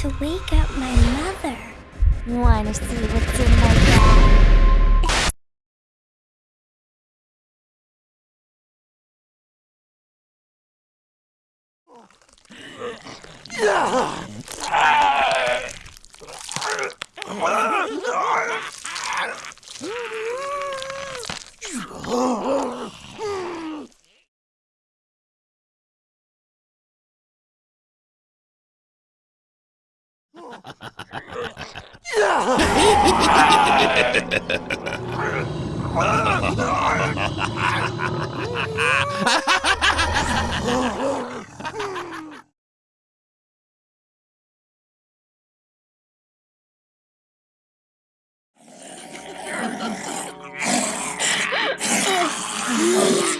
to wake up my mother. Wanna see what's in my bag? Oh,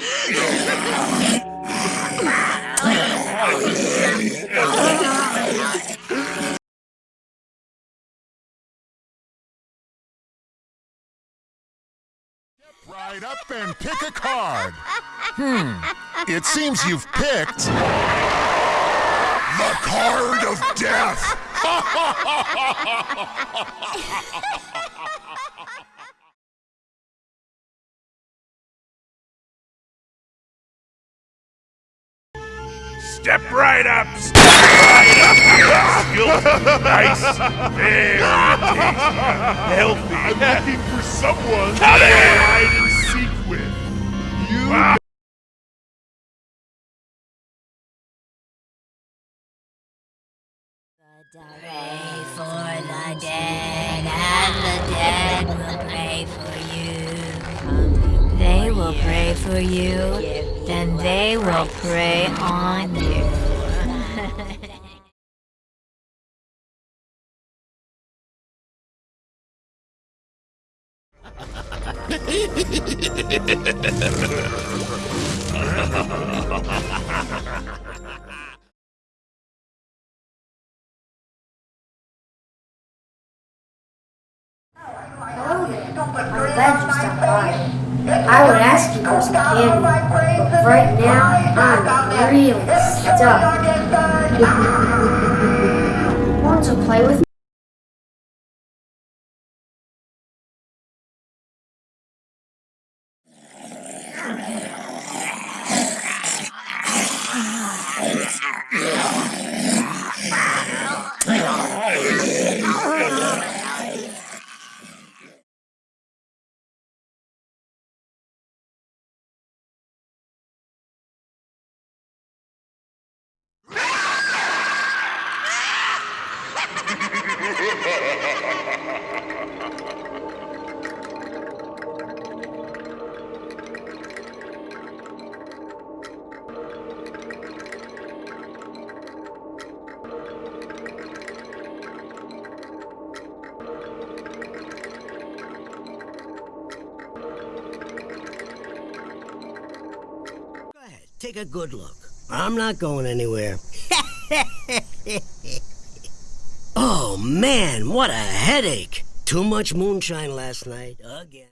Right up and pick a card. Hmm. It seems you've picked. The card of death! Step right up! Step right up! Skillful, nice, very tasty, healthy. I'm looking for someone Cut to hide and seek with. You Ah. Pray for the dead, and the dead will pray for you. They will pray for you, then they will prey on you. I'm glad you stopped by. I would ask you for some candy, but right now I'm really stuck. Want to play with me? Take a good look. I'm not going anywhere. oh man, what a headache! Too much moonshine last night, again.